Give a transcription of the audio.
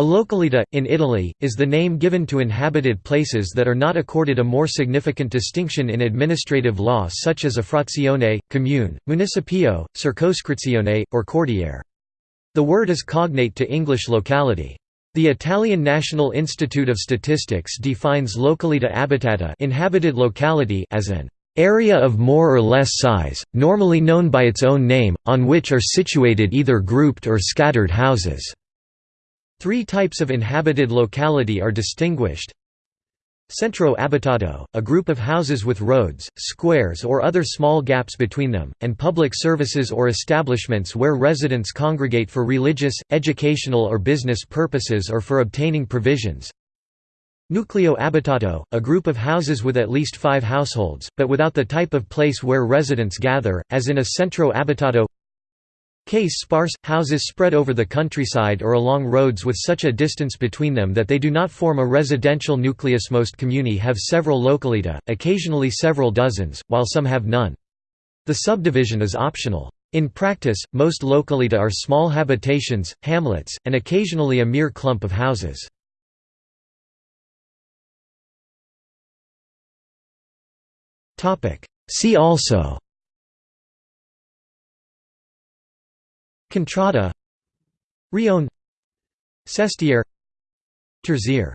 A localita, in Italy, is the name given to inhabited places that are not accorded a more significant distinction in administrative law such as a frazione, comune, municipio, circoscrizione, or quartiere. The word is cognate to English locality. The Italian National Institute of Statistics defines localita abitata inhabited locality as an area of more or less size, normally known by its own name, on which are situated either grouped or scattered houses. Three types of inhabited locality are distinguished. Centro abitato, a group of houses with roads, squares or other small gaps between them, and public services or establishments where residents congregate for religious, educational or business purposes or for obtaining provisions. Nucleo abitato, a group of houses with at least five households, but without the type of place where residents gather, as in a centro abitato Case sparse, houses spread over the countryside or along roads with such a distance between them that they do not form a residential nucleus Most comuni have several localita, occasionally several dozens, while some have none. The subdivision is optional. In practice, most localita are small habitations, hamlets, and occasionally a mere clump of houses. See also Contrada Rione Sestiere Terziere